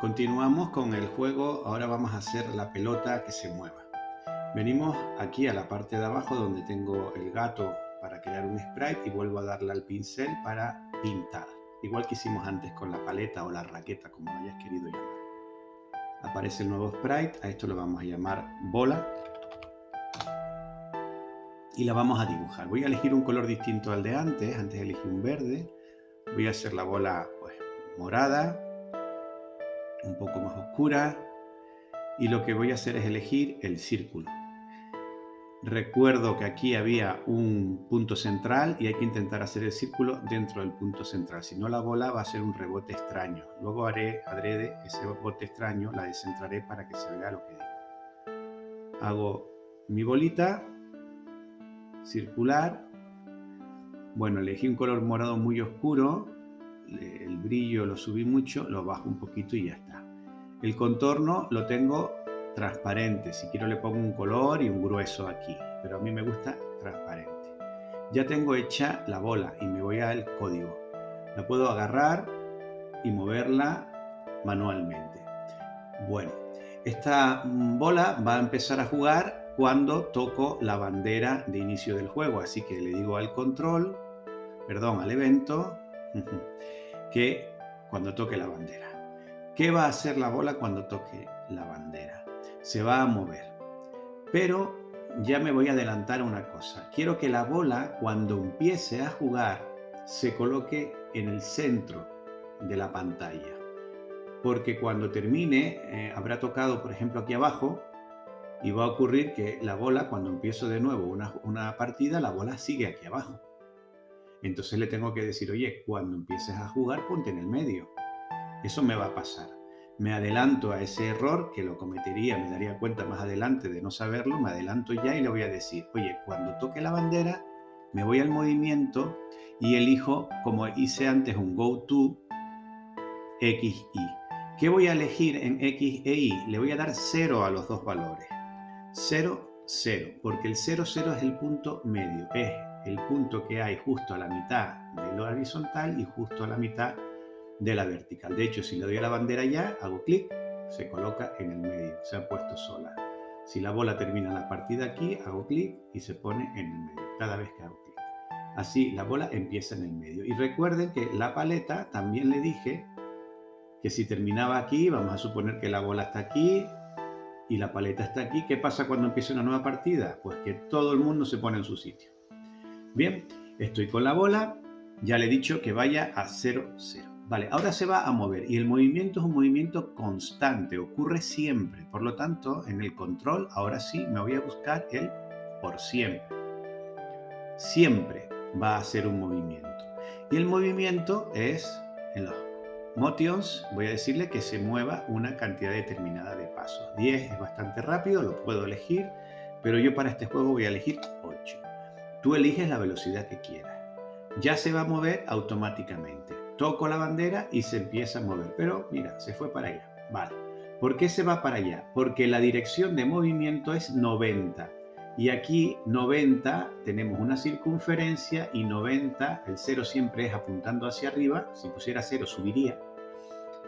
Continuamos con el juego, ahora vamos a hacer la pelota que se mueva. Venimos aquí a la parte de abajo donde tengo el gato para crear un sprite y vuelvo a darle al pincel para pintar. Igual que hicimos antes con la paleta o la raqueta, como hayas querido llamar. Aparece el nuevo sprite, a esto lo vamos a llamar bola. Y la vamos a dibujar. Voy a elegir un color distinto al de antes, antes elegí un verde. Voy a hacer la bola pues, morada, un poco más oscura y lo que voy a hacer es elegir el círculo. Recuerdo que aquí había un punto central y hay que intentar hacer el círculo dentro del punto central, si no la bola va a ser un rebote extraño. Luego haré adrede ese rebote extraño, la descentraré para que se vea lo que digo. Hago mi bolita circular. Bueno, elegí un color morado muy oscuro el brillo lo subí mucho, lo bajo un poquito y ya está. El contorno lo tengo transparente, si quiero le pongo un color y un grueso aquí, pero a mí me gusta transparente. Ya tengo hecha la bola y me voy al código. La puedo agarrar y moverla manualmente. Bueno, esta bola va a empezar a jugar cuando toco la bandera de inicio del juego, así que le digo al control, perdón, al evento, que cuando toque la bandera. ¿Qué va a hacer la bola cuando toque la bandera? Se va a mover. Pero ya me voy a adelantar una cosa. Quiero que la bola, cuando empiece a jugar, se coloque en el centro de la pantalla. Porque cuando termine, eh, habrá tocado, por ejemplo, aquí abajo, y va a ocurrir que la bola, cuando empiezo de nuevo una partida, la bola sigue aquí abajo. Entonces le tengo que decir, oye, cuando empieces a jugar, ponte en el medio. Eso me va a pasar. Me adelanto a ese error que lo cometería, me daría cuenta más adelante de no saberlo, me adelanto ya y le voy a decir, oye, cuando toque la bandera, me voy al movimiento y elijo, como hice antes, un go to X, Y. ¿Qué voy a elegir en X e Y? Le voy a dar 0 a los dos valores. 0, 0, porque el 0, 0 es el punto medio, es el punto que hay justo a la mitad de lo horizontal y justo a la mitad de la vertical. De hecho, si le doy a la bandera ya, hago clic, se coloca en el medio, se ha puesto sola. Si la bola termina la partida aquí, hago clic y se pone en el medio, cada vez que hago clic. Así la bola empieza en el medio. Y recuerden que la paleta también le dije que si terminaba aquí, vamos a suponer que la bola está aquí y la paleta está aquí. ¿Qué pasa cuando empieza una nueva partida? Pues que todo el mundo se pone en su sitio. Bien, estoy con la bola, ya le he dicho que vaya a 0, 0. Vale, ahora se va a mover y el movimiento es un movimiento constante, ocurre siempre. Por lo tanto, en el control, ahora sí, me voy a buscar el por siempre. Siempre va a ser un movimiento. Y el movimiento es, en los motions, voy a decirle que se mueva una cantidad determinada de pasos. 10 es bastante rápido, lo puedo elegir, pero yo para este juego voy a elegir 8. Tú eliges la velocidad que quieras. Ya se va a mover automáticamente. Toco la bandera y se empieza a mover. Pero mira, se fue para allá. Vale. ¿Por qué se va para allá? Porque la dirección de movimiento es 90. Y aquí 90 tenemos una circunferencia y 90, el 0 siempre es apuntando hacia arriba. Si pusiera 0 subiría.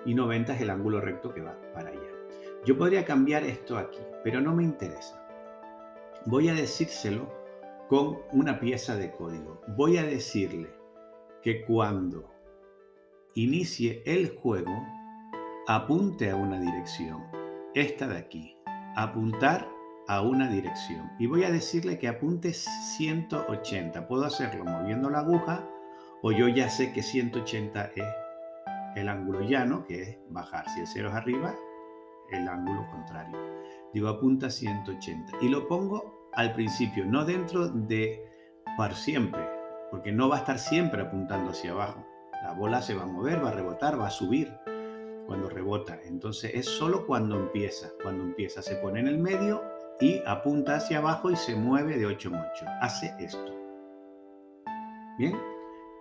Y 90 es el ángulo recto que va para allá. Yo podría cambiar esto aquí, pero no me interesa. Voy a decírselo con una pieza de código. Voy a decirle que cuando inicie el juego, apunte a una dirección. Esta de aquí. Apuntar a una dirección. Y voy a decirle que apunte 180. Puedo hacerlo moviendo la aguja o yo ya sé que 180 es el ángulo llano, que es bajar. Si el 0 es arriba, el ángulo contrario. Digo, apunta 180. Y lo pongo al principio, no dentro de para siempre, porque no va a estar siempre apuntando hacia abajo. La bola se va a mover, va a rebotar, va a subir cuando rebota. Entonces es solo cuando empieza. Cuando empieza se pone en el medio y apunta hacia abajo y se mueve de 8 en 8. Hace esto. Bien,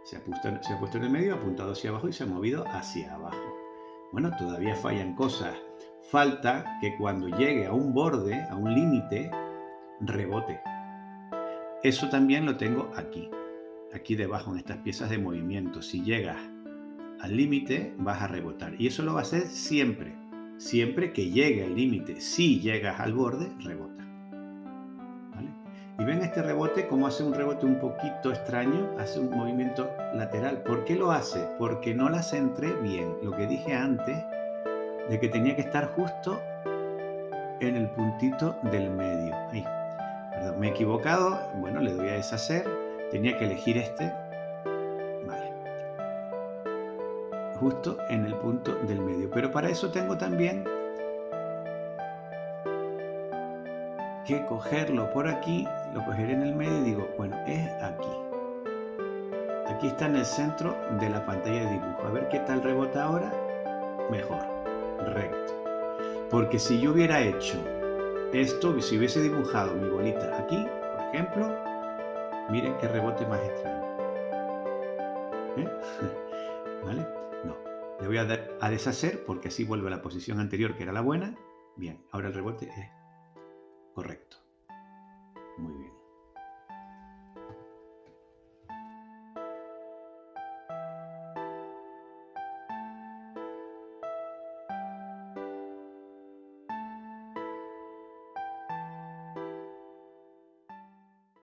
se ha, puesto, se ha puesto en el medio, ha apuntado hacia abajo y se ha movido hacia abajo. Bueno, todavía fallan cosas. Falta que cuando llegue a un borde, a un límite, rebote. Eso también lo tengo aquí, aquí debajo en estas piezas de movimiento. Si llegas al límite, vas a rebotar. Y eso lo va a hacer siempre. Siempre que llegue al límite. Si llegas al borde, rebota. Y ven este rebote como hace un rebote un poquito extraño, hace un movimiento lateral. ¿Por qué lo hace? Porque no la centré bien. Lo que dije antes, de que tenía que estar justo en el puntito del medio. Ahí. Me he equivocado. Bueno, le doy a deshacer. Tenía que elegir este. Vale. Justo en el punto del medio. Pero para eso tengo también que cogerlo por aquí, lo cogeré en el medio y digo, bueno, es aquí. Aquí está en el centro de la pantalla de dibujo. A ver qué tal rebota ahora. Mejor, recto. Porque si yo hubiera hecho esto, si hubiese dibujado mi bolita aquí, por ejemplo, miren qué rebote más extraño. ¿Eh? ¿Vale? No. Le voy a dar a deshacer porque así vuelve a la posición anterior que era la buena. Bien, ahora el rebote es Correcto.